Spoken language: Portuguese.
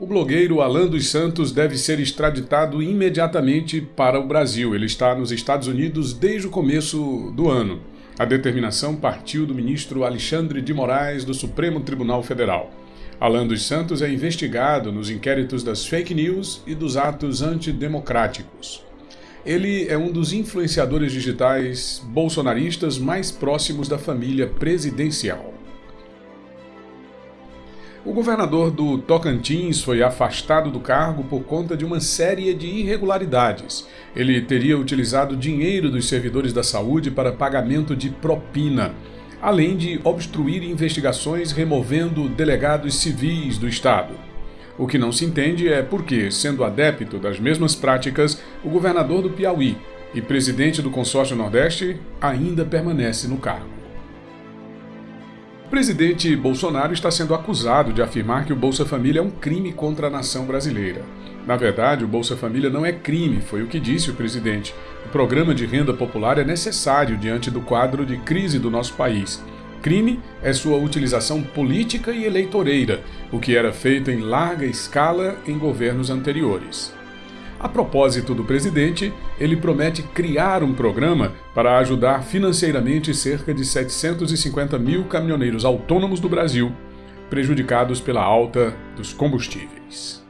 O blogueiro Alan dos Santos deve ser extraditado imediatamente para o Brasil. Ele está nos Estados Unidos desde o começo do ano. A determinação partiu do ministro Alexandre de Moraes do Supremo Tribunal Federal. Alan dos Santos é investigado nos inquéritos das fake news e dos atos antidemocráticos. Ele é um dos influenciadores digitais bolsonaristas mais próximos da família presidencial. O governador do Tocantins foi afastado do cargo por conta de uma série de irregularidades. Ele teria utilizado dinheiro dos servidores da saúde para pagamento de propina, além de obstruir investigações removendo delegados civis do estado. O que não se entende é porque, sendo adepto das mesmas práticas, o governador do Piauí e presidente do consórcio Nordeste ainda permanece no cargo. O presidente Bolsonaro está sendo acusado de afirmar que o Bolsa Família é um crime contra a nação brasileira. Na verdade, o Bolsa Família não é crime, foi o que disse o presidente. O programa de renda popular é necessário diante do quadro de crise do nosso país. Crime é sua utilização política e eleitoreira, o que era feito em larga escala em governos anteriores. A propósito do presidente, ele promete criar um programa para ajudar financeiramente cerca de 750 mil caminhoneiros autônomos do Brasil, prejudicados pela alta dos combustíveis.